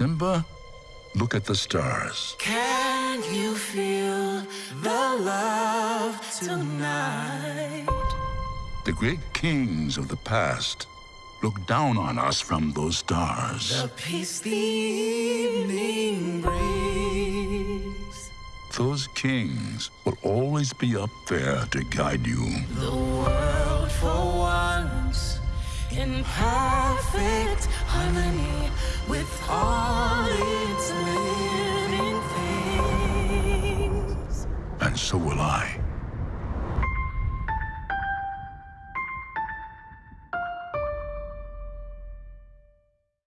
Simba, look at the stars. Can you feel the love tonight? The great kings of the past look down on us from those stars. The peace the evening brings. Those kings will always be up there to guide you. The world for once in perfect so will I.